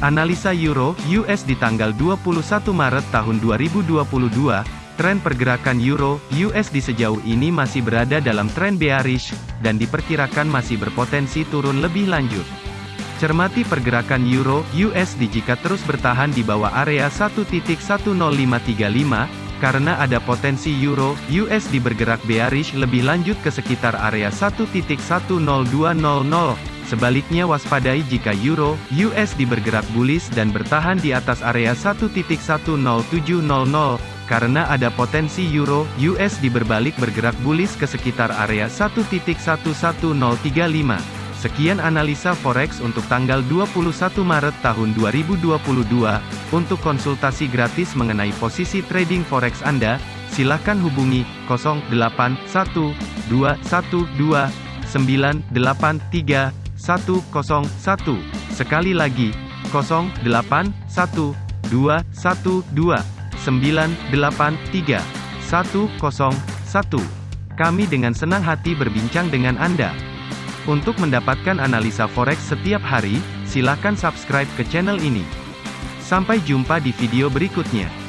Analisa Euro US di tanggal 21 Maret tahun 2022, tren pergerakan Euro USD sejauh ini masih berada dalam tren bearish dan diperkirakan masih berpotensi turun lebih lanjut. Cermati pergerakan Euro USD jika terus bertahan di bawah area 1.10535 karena ada potensi Euro USD bergerak bearish lebih lanjut ke sekitar area 1.10200. Sebaliknya waspadai jika Euro, USD bergerak bullish dan bertahan di atas area 1.10700, karena ada potensi Euro, USD berbalik bergerak bullish ke sekitar area 1.11035. Sekian analisa forex untuk tanggal 21 Maret tahun 2022. Untuk konsultasi gratis mengenai posisi trading forex Anda, silakan hubungi 081212983101. Sekali lagi, 081212983101. Kami dengan senang hati berbincang dengan Anda. Untuk mendapatkan analisa forex setiap hari, silakan subscribe ke channel ini. Sampai jumpa di video berikutnya.